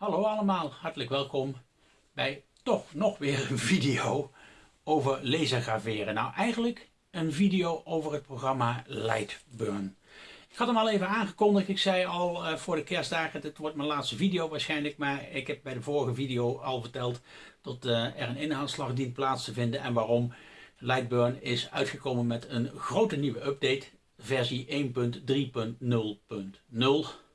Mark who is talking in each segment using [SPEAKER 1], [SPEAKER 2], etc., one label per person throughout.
[SPEAKER 1] Hallo allemaal, hartelijk welkom bij toch nog weer een video over lasergraveren. Nou eigenlijk een video over het programma Lightburn. Ik had hem al even aangekondigd, ik zei al uh, voor de kerstdagen, dit wordt mijn laatste video waarschijnlijk, maar ik heb bij de vorige video al verteld dat uh, er een inhaalslag dient plaats te vinden en waarom. Lightburn is uitgekomen met een grote nieuwe update, versie 1.3.0.0.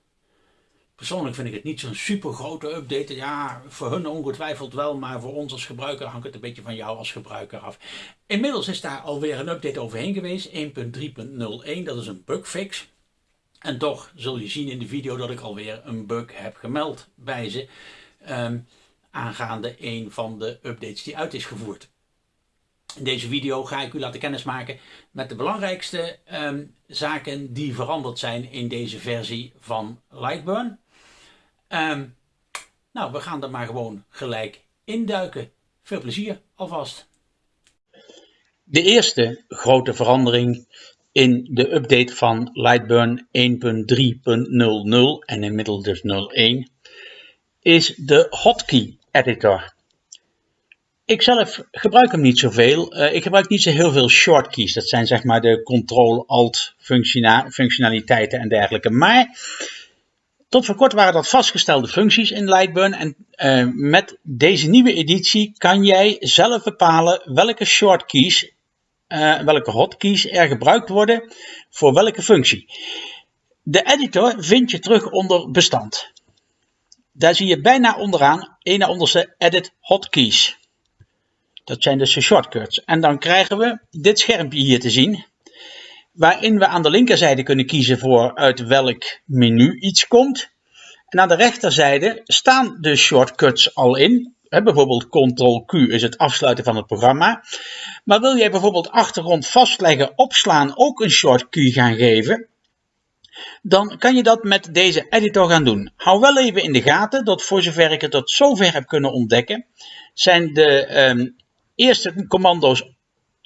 [SPEAKER 1] Persoonlijk vind ik het niet zo'n super grote update. Ja, voor hun ongetwijfeld wel, maar voor ons als gebruiker hangt het een beetje van jou als gebruiker af. Inmiddels is daar alweer een update overheen geweest, 1.3.01. Dat is een bugfix. En toch zul je zien in de video dat ik alweer een bug heb gemeld bij ze. Um, aangaande een van de updates die uit is gevoerd. In deze video ga ik u laten kennismaken met de belangrijkste um, zaken die veranderd zijn in deze versie van Lightburn. Um, nou, we gaan er maar gewoon gelijk induiken. Veel plezier alvast. De eerste grote verandering in de update van Lightburn 1.3.00 en inmiddels dus 01 is de hotkey editor. Ik zelf gebruik hem niet zoveel. Uh, ik gebruik niet zo heel veel shortkeys. Dat zijn zeg maar de Ctrl-Alt functionaliteiten en dergelijke. Maar tot voor kort waren dat vastgestelde functies in Lightburn en uh, met deze nieuwe editie kan jij zelf bepalen welke shortkeys, uh, welke hotkeys er gebruikt worden voor welke functie. De editor vind je terug onder bestand. Daar zie je bijna onderaan, een na onderste edit hotkeys. Dat zijn dus de shortcuts. En dan krijgen we dit schermpje hier te zien waarin we aan de linkerzijde kunnen kiezen voor uit welk menu iets komt. En aan de rechterzijde staan de shortcuts al in. bijvoorbeeld Ctrl-Q is het afsluiten van het programma. Maar wil jij bijvoorbeeld achtergrond vastleggen, opslaan ook een shortcut gaan geven, dan kan je dat met deze editor gaan doen. Hou wel even in de gaten dat voor zover ik het tot zover heb kunnen ontdekken, zijn de um, eerste commando's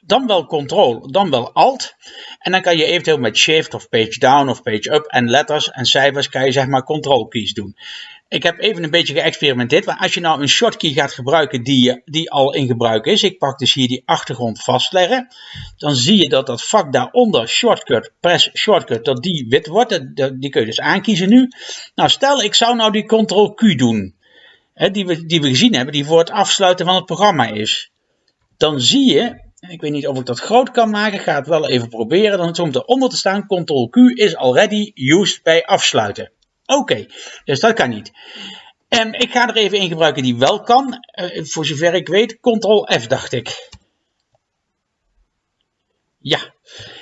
[SPEAKER 1] dan wel Ctrl, dan wel Alt. En dan kan je eventueel met Shift of Page Down of Page Up en letters en cijfers kan je zeg maar Ctrl keys doen. Ik heb even een beetje geëxperimenteerd, maar als je nou een shortkey gaat gebruiken die, die al in gebruik is, ik pak dus hier die achtergrond vastleggen, dan zie je dat dat vak daaronder, shortcut, press shortcut, dat die wit wordt, die kun je dus aankiezen nu. Nou stel ik zou nou die Ctrl Q doen, hè, die, we, die we gezien hebben, die voor het afsluiten van het programma is. Dan zie je ik weet niet of ik dat groot kan maken. Ga het wel even proberen. Dan komt eronder te staan. Ctrl Q is already used bij afsluiten. Oké, dus dat kan niet. En ik ga er even een gebruiken die wel kan. Uh, voor zover ik weet, Ctrl F dacht ik. Ja.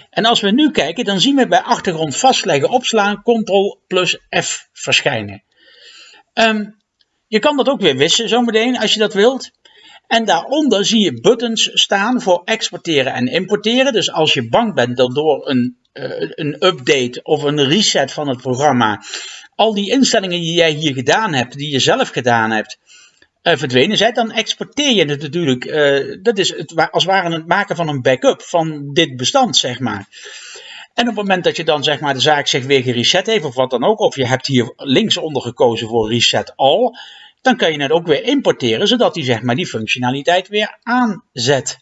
[SPEAKER 1] En als we nu kijken, dan zien we bij achtergrond vastleggen opslaan Ctrl plus F verschijnen. Um, je kan dat ook weer wissen zometeen als je dat wilt. En daaronder zie je buttons staan voor exporteren en importeren. Dus als je bang bent dat door een, uh, een update of een reset van het programma al die instellingen die jij hier gedaan hebt, die je zelf gedaan hebt, uh, verdwenen zijn, dan exporteer je het natuurlijk. Uh, dat is het, als het ware het maken van een backup van dit bestand, zeg maar. En op het moment dat je dan zeg maar de zaak zich weer gereset heeft of wat dan ook, of je hebt hier linksonder gekozen voor reset all, dan kan je het ook weer importeren, zodat hij zeg maar die functionaliteit weer aanzet.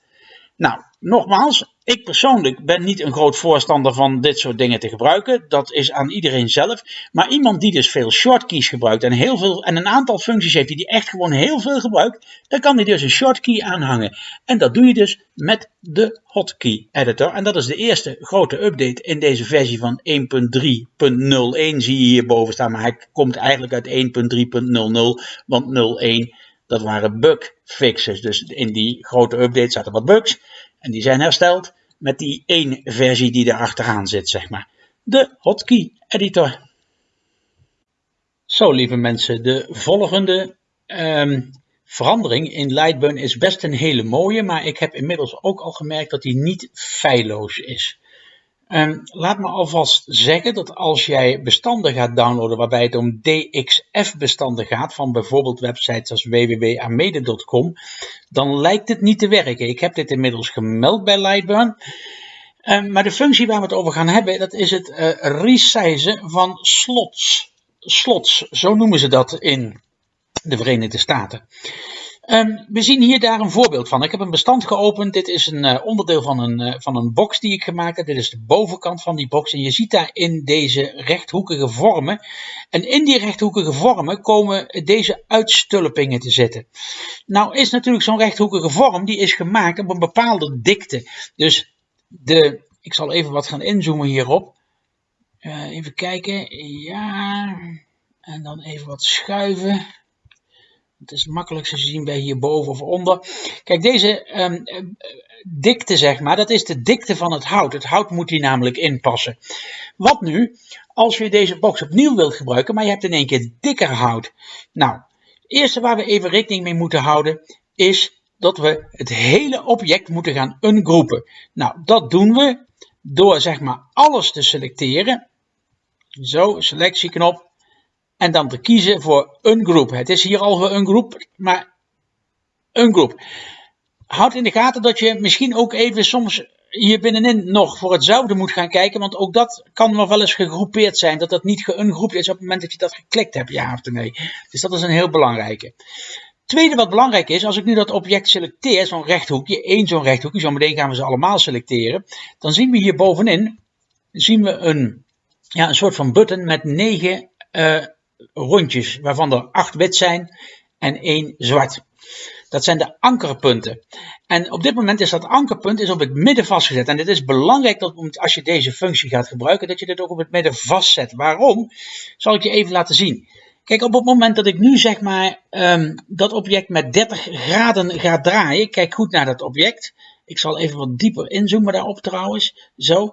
[SPEAKER 1] Nou, nogmaals, ik persoonlijk ben niet een groot voorstander van dit soort dingen te gebruiken. Dat is aan iedereen zelf. Maar iemand die dus veel shortkeys gebruikt en, heel veel, en een aantal functies heeft die echt gewoon heel veel gebruikt, dan kan hij dus een shortkey aanhangen. En dat doe je dus met de hotkey editor. En dat is de eerste grote update in deze versie van 1.3.01 zie je hierboven staan. Maar hij komt eigenlijk uit 1.3.00, want 01 dat waren bugfixes. Dus in die grote update zaten wat bugs. En die zijn hersteld met die één versie die er achteraan zit, zeg maar. De hotkey editor. Zo, lieve mensen, de volgende um, verandering in Lightburn is best een hele mooie, maar ik heb inmiddels ook al gemerkt dat die niet feilloos is. Um, laat me alvast zeggen dat als jij bestanden gaat downloaden waarbij het om DXF-bestanden gaat, van bijvoorbeeld websites als www.amede.com, dan lijkt het niet te werken. Ik heb dit inmiddels gemeld bij Lightburn. Um, maar de functie waar we het over gaan hebben, dat is het uh, resizen van slots. Slots, zo noemen ze dat in de Verenigde Staten. Ehm, we zien hier daar een voorbeeld van. Ik heb een bestand geopend. Dit is een uh, onderdeel van een, uh, van een box die ik gemaakt heb. Dit is de bovenkant van die box. En je ziet daar in deze rechthoekige vormen. En in die rechthoekige vormen komen deze uitstulpingen te zitten. Nou is natuurlijk zo'n rechthoekige vorm, die is gemaakt op een bepaalde dikte. Dus de, ik zal even wat gaan inzoomen hierop. Uh, even kijken. Ja. En dan even wat schuiven. Het is makkelijk te zien bij hierboven of onder. Kijk, deze um, dikte, zeg maar, dat is de dikte van het hout. Het hout moet hier namelijk inpassen. Wat nu als je deze box opnieuw wilt gebruiken, maar je hebt in één keer dikker hout? Nou, het eerste waar we even rekening mee moeten houden is dat we het hele object moeten gaan ungroepen. Nou, dat doen we door zeg maar alles te selecteren. Zo, selectieknop. En dan te kiezen voor een groep. Het is hier al een groep, maar een groep. Houd in de gaten dat je misschien ook even soms hier binnenin nog voor hetzelfde moet gaan kijken. Want ook dat kan nog wel eens gegroepeerd zijn. Dat dat niet geungroept is op het moment dat je dat geklikt hebt, ja of nee. Dus dat is een heel belangrijke. Tweede wat belangrijk is, als ik nu dat object selecteer, zo'n rechthoekje, één zo'n rechthoekje, zo meteen gaan we ze allemaal selecteren. Dan zien we hier bovenin, zien we een, ja, een soort van button met negen uh, rondjes, waarvan er acht wit zijn en één zwart. Dat zijn de ankerpunten. En op dit moment is dat ankerpunt is op het midden vastgezet. En het is belangrijk dat als je deze functie gaat gebruiken, dat je dit ook op het midden vastzet. Waarom? Zal ik je even laten zien. Kijk, op het moment dat ik nu zeg maar um, dat object met 30 graden ga draaien, kijk goed naar dat object. Ik zal even wat dieper inzoomen daarop trouwens. Zo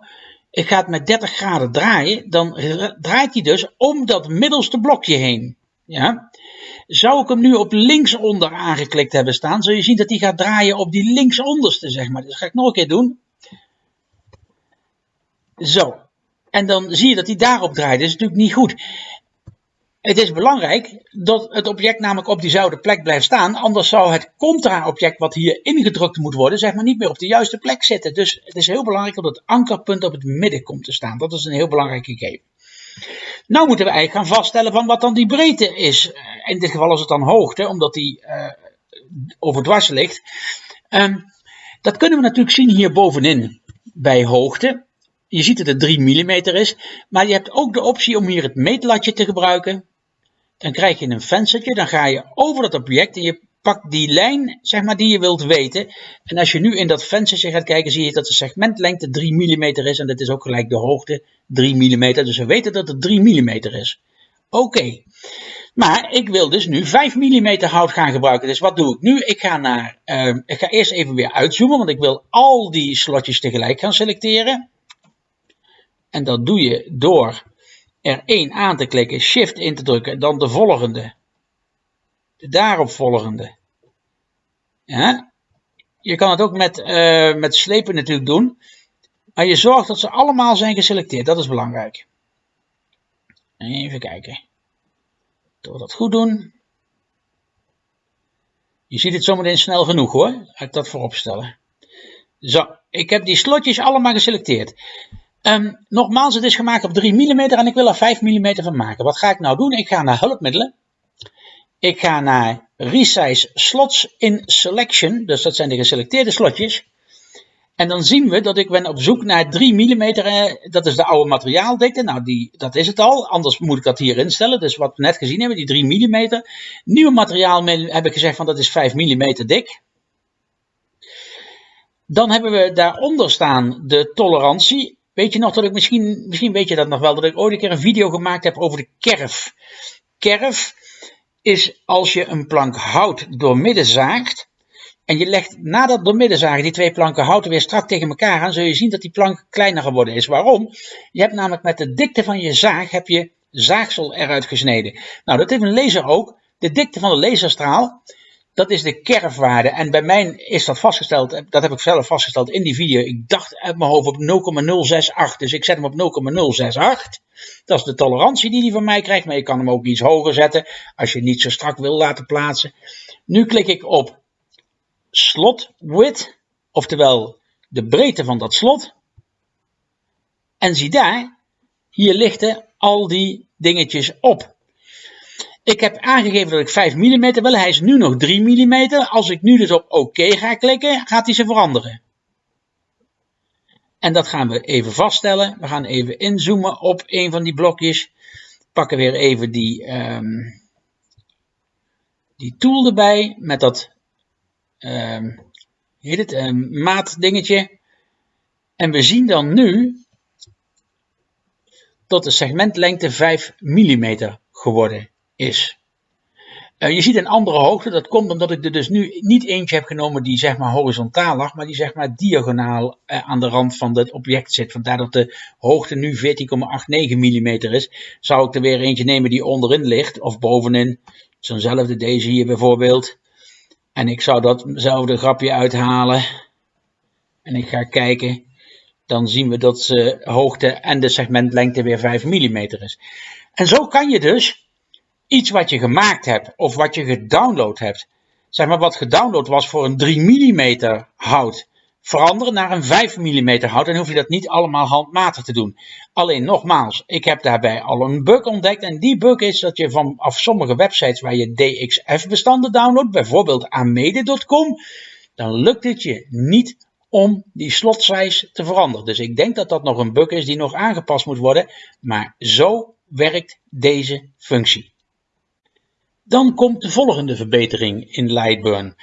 [SPEAKER 1] ik ga het met 30 graden draaien, dan draait hij dus om dat middelste blokje heen. Ja? Zou ik hem nu op linksonder aangeklikt hebben staan, zul je zien dat hij gaat draaien op die linksonderste, zeg maar. Dat ga ik nog een keer doen. Zo. En dan zie je dat hij daarop draait. Dat is natuurlijk niet goed. Het is belangrijk dat het object namelijk op diezelfde plek blijft staan. Anders zou het contra-object wat hier ingedrukt moet worden, zeg maar niet meer op de juiste plek zitten. Dus het is heel belangrijk dat het ankerpunt op het midden komt te staan. Dat is een heel belangrijk gegeven. Nou moeten we eigenlijk gaan vaststellen van wat dan die breedte is. In dit geval is het dan hoogte, omdat die uh, overdwars ligt. Um, dat kunnen we natuurlijk zien hier bovenin bij hoogte. Je ziet dat het 3 mm is, maar je hebt ook de optie om hier het meetlatje te gebruiken. Dan krijg je een venstertje, dan ga je over dat object en je pakt die lijn zeg maar, die je wilt weten. En als je nu in dat venstertje gaat kijken, zie je dat de segmentlengte 3 mm is. En dat is ook gelijk de hoogte 3 mm. Dus we weten dat het 3 mm is. Oké. Maar ik wil dus nu 5 mm hout gaan gebruiken. Dus wat doe ik nu? Ik ga, naar, uh, ik ga eerst even weer uitzoomen, want ik wil al die slotjes tegelijk gaan selecteren. En dat doe je door er één aan te klikken, shift in te drukken, dan de volgende. De daaropvolgende. Ja. Je kan het ook met, uh, met slepen natuurlijk doen. Maar je zorgt dat ze allemaal zijn geselecteerd. Dat is belangrijk. Even kijken. Door dat goed doen. Je ziet het zometeen snel genoeg hoor. Ga ik dat voorop stellen. Zo, ik heb die slotjes allemaal geselecteerd. Um, nogmaals, het is gemaakt op 3 mm en ik wil er 5 mm van maken. Wat ga ik nou doen? Ik ga naar hulpmiddelen. Ik ga naar Resize Slots in Selection. Dus dat zijn de geselecteerde slotjes. En dan zien we dat ik ben op zoek naar 3 mm. Eh, dat is de oude materiaaldikte. Nou, die, dat is het al. Anders moet ik dat hier instellen. Dus wat we net gezien hebben, die 3 mm. Nieuwe materiaal heb ik gezegd van dat is 5 mm dik. Dan hebben we daaronder staan de tolerantie. Weet je nog dat ik misschien, misschien weet je dat nog wel, dat ik ooit een keer een video gemaakt heb over de kerf. Kerf is als je een plank hout doormidden zaagt. En je legt na dat doormidden zagen die twee planken hout weer strak tegen elkaar aan, zul je zien dat die plank kleiner geworden is. Waarom? Je hebt namelijk met de dikte van je zaag heb je zaagsel eruit gesneden. Nou, dat heeft een laser ook. De dikte van de laserstraal dat is de kerfwaarde. En bij mij is dat vastgesteld, dat heb ik zelf vastgesteld in die video. Ik dacht uit mijn hoofd op 0,068. Dus ik zet hem op 0,068. Dat is de tolerantie die hij van mij krijgt. Maar je kan hem ook iets hoger zetten als je niet zo strak wil laten plaatsen. Nu klik ik op slot width, oftewel de breedte van dat slot. En zie daar, hier lichten al die dingetjes op. Ik heb aangegeven dat ik 5 mm wil. Hij is nu nog 3 mm. Als ik nu dus op OK ga klikken, gaat hij ze veranderen. En dat gaan we even vaststellen. We gaan even inzoomen op een van die blokjes. Pakken weer even die, um, die tool erbij met dat um, heet het, um, maatdingetje. En we zien dan nu dat de segmentlengte 5 mm geworden is. Uh, je ziet een andere hoogte, dat komt omdat ik er dus nu niet eentje heb genomen die zeg maar horizontaal lag, maar die zeg maar diagonaal uh, aan de rand van het object zit. Vandaar dat de hoogte nu 14,89 mm is. Zou ik er weer eentje nemen die onderin ligt of bovenin, zo'nzelfde deze hier bijvoorbeeld. En ik zou datzelfde grapje uithalen. En ik ga kijken. Dan zien we dat de hoogte en de segmentlengte weer 5 mm is. En zo kan je dus iets wat je gemaakt hebt of wat je gedownload hebt. Zeg maar wat gedownload was voor een 3 mm hout veranderen naar een 5 mm hout. En hoef je dat niet allemaal handmatig te doen. Alleen nogmaals, ik heb daarbij al een bug ontdekt. En die bug is dat je vanaf sommige websites waar je DXF bestanden downloadt, bijvoorbeeld amede.com, dan lukt het je niet om die slot size te veranderen. Dus ik denk dat dat nog een bug is die nog aangepast moet worden. Maar zo werkt deze functie. Dan komt de volgende verbetering in Lightburn.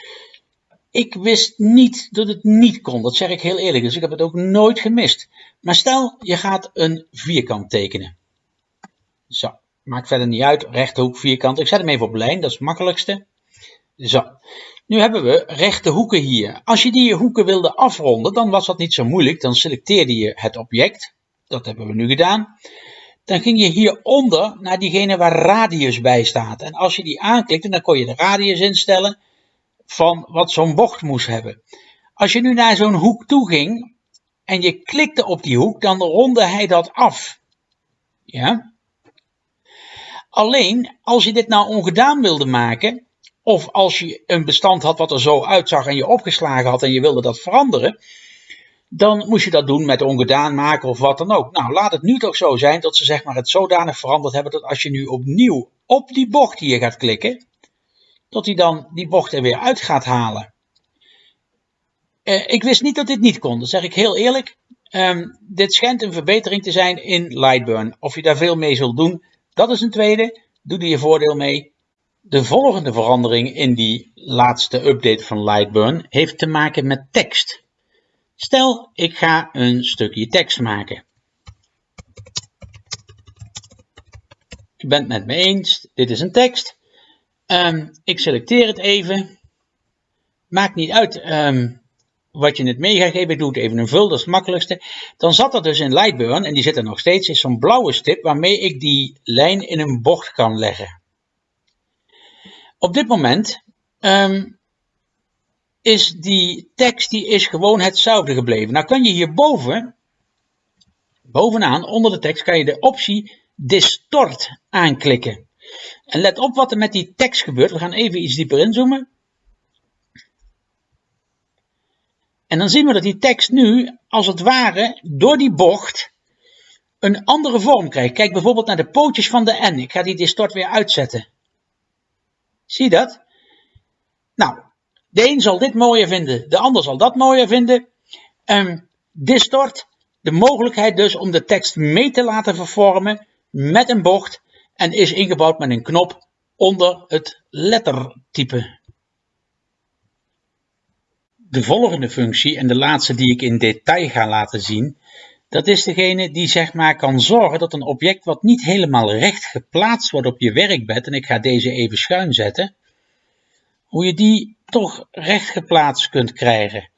[SPEAKER 1] Ik wist niet dat het niet kon, dat zeg ik heel eerlijk, dus ik heb het ook nooit gemist. Maar stel, je gaat een vierkant tekenen. Zo, maakt verder niet uit, rechte vierkant. Ik zet hem even op lijn, dat is het makkelijkste. Zo, nu hebben we rechte hoeken hier. Als je die hoeken wilde afronden, dan was dat niet zo moeilijk. Dan selecteerde je het object, dat hebben we nu gedaan. Dan ging je hieronder naar diegene waar radius bij staat. En als je die aanklikte, dan kon je de radius instellen van wat zo'n bocht moest hebben. Als je nu naar zo'n hoek toe ging en je klikte op die hoek, dan ronde hij dat af. Ja? Alleen, als je dit nou ongedaan wilde maken, of als je een bestand had wat er zo uitzag en je opgeslagen had en je wilde dat veranderen, dan moest je dat doen met ongedaan maken of wat dan ook. Nou, laat het nu toch zo zijn dat ze zeg maar het zodanig veranderd hebben dat als je nu opnieuw op die bocht hier gaat klikken, dat hij dan die bocht er weer uit gaat halen. Uh, ik wist niet dat dit niet kon, dat zeg ik heel eerlijk. Um, dit schijnt een verbetering te zijn in Lightburn. Of je daar veel mee zult doen, dat is een tweede. Doe er je voordeel mee. De volgende verandering in die laatste update van Lightburn heeft te maken met tekst. Stel, ik ga een stukje tekst maken. Je bent het met me eens, dit is een tekst. Um, ik selecteer het even. Maakt niet uit um, wat je het mee gaat geven. Ik doe het even een vul, dat is het makkelijkste. Dan zat er dus in Lightburn, en die zit er nog steeds, is zo'n blauwe stip waarmee ik die lijn in een bocht kan leggen. Op dit moment um, is die tekst die is gewoon hetzelfde gebleven. Nou kan je hierboven, bovenaan, onder de tekst, kan je de optie Distort aanklikken. En let op wat er met die tekst gebeurt. We gaan even iets dieper inzoomen. En dan zien we dat die tekst nu, als het ware, door die bocht een andere vorm krijgt. Kijk bijvoorbeeld naar de pootjes van de N. Ik ga die distort weer uitzetten. Zie je dat? Nou, de een zal dit mooier vinden, de ander zal dat mooier vinden. Um, distort, de mogelijkheid dus om de tekst mee te laten vervormen met een bocht en is ingebouwd met een knop onder het lettertype. De volgende functie en de laatste die ik in detail ga laten zien, dat is degene die zeg maar kan zorgen dat een object wat niet helemaal recht geplaatst wordt op je werkbed, en ik ga deze even schuin zetten, hoe je die toch recht geplaatst kunt krijgen.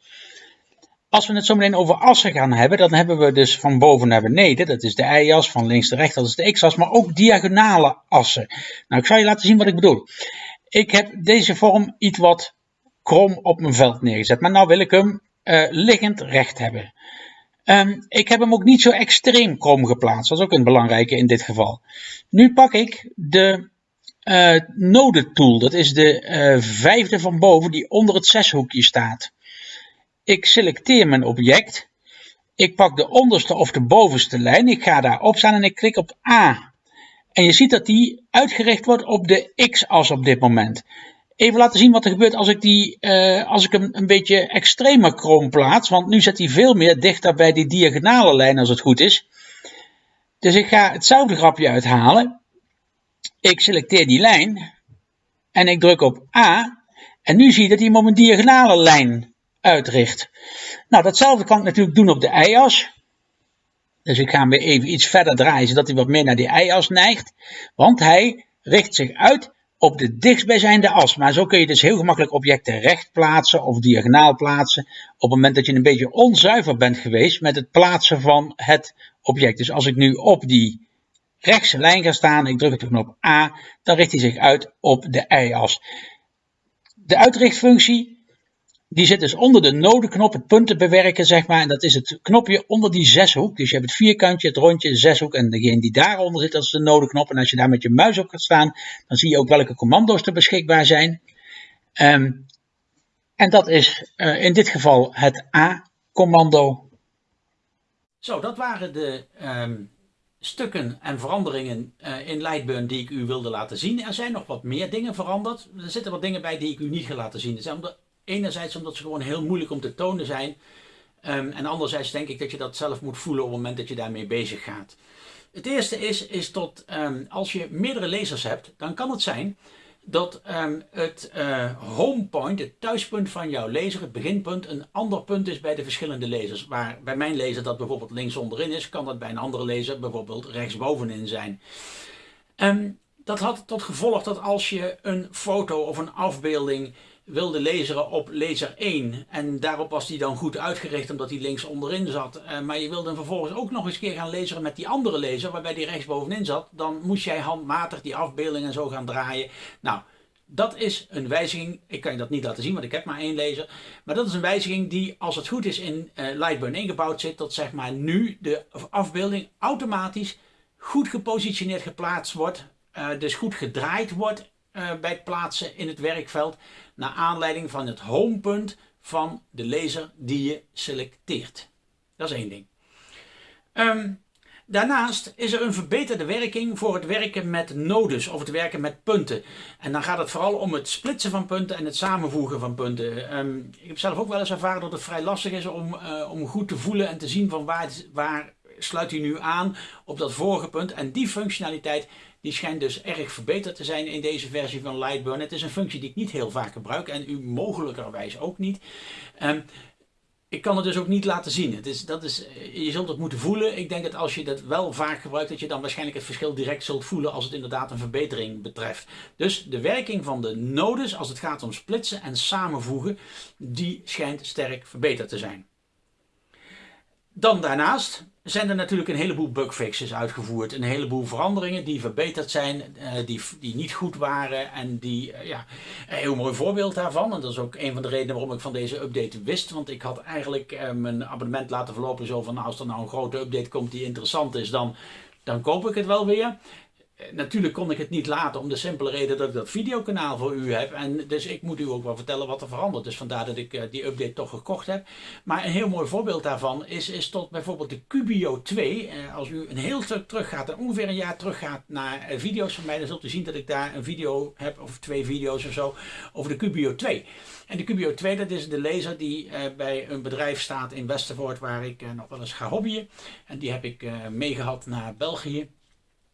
[SPEAKER 1] Als we het zo meteen over assen gaan hebben, dan hebben we dus van boven naar beneden, dat is de y-as, van links naar rechts, dat is de x-as, maar ook diagonale assen. Nou, ik zal je laten zien wat ik bedoel. Ik heb deze vorm iets wat krom op mijn veld neergezet, maar nou wil ik hem uh, liggend recht hebben. Um, ik heb hem ook niet zo extreem krom geplaatst, dat is ook een belangrijke in dit geval. Nu pak ik de uh, node tool, dat is de uh, vijfde van boven die onder het zeshoekje staat. Ik selecteer mijn object. Ik pak de onderste of de bovenste lijn. Ik ga daarop staan en ik klik op A. En je ziet dat die uitgericht wordt op de x-as op dit moment. Even laten zien wat er gebeurt als ik, die, uh, als ik hem een beetje extremer krom plaats. Want nu zit hij veel meer dichter bij die diagonale lijn als het goed is. Dus ik ga hetzelfde grapje uithalen. Ik selecteer die lijn. En ik druk op A. En nu zie je dat hij hem op een diagonale lijn uitricht. Nou, datzelfde kan ik natuurlijk doen op de y-as. Dus ik ga hem weer even iets verder draaien, zodat hij wat meer naar die y-as neigt. Want hij richt zich uit op de dichtstbijzijnde as. Maar zo kun je dus heel gemakkelijk objecten recht plaatsen of diagonaal plaatsen. Op het moment dat je een beetje onzuiver bent geweest met het plaatsen van het object. Dus als ik nu op die rechtse lijn ga staan, ik druk op de knop A, dan richt hij zich uit op de y-as. De uitrichtfunctie die zit dus onder de nodeknop, het punten bewerken, zeg maar. En dat is het knopje onder die zeshoek. Dus je hebt het vierkantje, het rondje, de zeshoek. En degene die daaronder zit, dat is de nodeknop. En als je daar met je muis op gaat staan, dan zie je ook welke commando's er beschikbaar zijn. Um, en dat is uh, in dit geval het A-commando.
[SPEAKER 2] Zo, dat waren de um, stukken en veranderingen uh, in Lightburn die ik u wilde laten zien. Er zijn nog wat meer dingen veranderd. Er zitten wat dingen bij die ik u niet ga laten zien. Er zijn Enerzijds omdat ze gewoon heel moeilijk om te tonen zijn. Um, en anderzijds denk ik dat je dat zelf moet voelen op het moment dat je daarmee bezig gaat. Het eerste is, is dat um, als je meerdere lasers hebt, dan kan het zijn dat um, het uh, home point, het thuispunt van jouw laser, het beginpunt, een ander punt is bij de verschillende lasers. Waar bij mijn laser dat bijvoorbeeld links onderin is, kan dat bij een andere laser bijvoorbeeld rechtsbovenin zijn. Um, dat had tot gevolg dat als je een foto of een afbeelding wilde laseren op laser 1 en daarop was die dan goed uitgericht omdat die links onderin zat. Uh, maar je wilde hem vervolgens ook nog eens keer gaan laseren met die andere laser waarbij die rechts bovenin zat. Dan moest jij handmatig die afbeelding en zo gaan draaien. Nou, dat is een wijziging. Ik kan je dat niet laten zien, want ik heb maar één laser. Maar dat is een wijziging die, als het goed is, in uh, Lightburn ingebouwd zit. Dat zeg maar nu de afbeelding automatisch goed gepositioneerd geplaatst wordt. Uh, dus goed gedraaid wordt uh, bij het plaatsen in het werkveld naar aanleiding van het homepunt van de laser die je selecteert. Dat is één ding. Um, daarnaast is er een verbeterde werking voor het werken met nodes of het werken met punten. En dan gaat het vooral om het splitsen van punten en het samenvoegen van punten. Um, ik heb zelf ook wel eens ervaren dat het vrij lastig is om, uh, om goed te voelen en te zien van waar, waar sluit hij nu aan op dat vorige punt. En die functionaliteit die schijnt dus erg verbeterd te zijn in deze versie van Lightburn. Het is een functie die ik niet heel vaak gebruik en u mogelijkerwijs ook niet. Um, ik kan het dus ook niet laten zien. Het is, dat is, je zult het moeten voelen. Ik denk dat als je dat wel vaak gebruikt, dat je dan waarschijnlijk het verschil direct zult voelen als het inderdaad een verbetering betreft. Dus de werking van de nodes als het gaat om splitsen en samenvoegen, die schijnt sterk verbeterd te zijn. Dan daarnaast zijn er natuurlijk een heleboel bugfixes uitgevoerd. Een heleboel veranderingen die verbeterd zijn, uh, die, die niet goed waren. En die, uh, ja, een heel mooi voorbeeld daarvan. En dat is ook een van de redenen waarom ik van deze update wist. Want ik had eigenlijk uh, mijn abonnement laten verlopen zo van, nou, als er nou een grote update komt die interessant is, dan, dan koop ik het wel weer. Eh, natuurlijk kon ik het niet laten om de simpele reden dat ik dat videokanaal voor u heb. En dus ik moet u ook wel vertellen wat er verandert. Dus vandaar dat ik uh, die update toch gekocht heb. Maar een heel mooi voorbeeld daarvan is, is tot bijvoorbeeld de Cubio 2. Uh, als u een heel stuk terug gaat en ongeveer een jaar terug gaat naar video's van mij. Dan zult u zien dat ik daar een video heb of twee video's of zo over de Cubio 2. En de Cubio 2 dat is de laser die bij een bedrijf staat in Westervoort waar ik nog wel eens ga hobbyen. En die heb ik meegehad naar België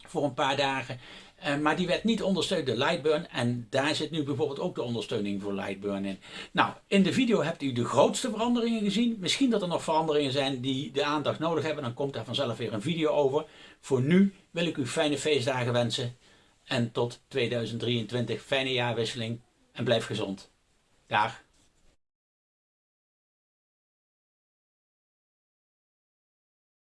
[SPEAKER 2] voor een paar dagen. Uh, maar die werd niet ondersteund door Lightburn en daar zit nu bijvoorbeeld ook de ondersteuning voor Lightburn in. Nou, in de video hebt u de grootste veranderingen gezien. Misschien dat er nog veranderingen zijn die de aandacht nodig hebben, dan komt daar vanzelf weer een video over. Voor nu wil ik u fijne feestdagen wensen en tot 2023 fijne jaarwisseling en blijf gezond. Dag.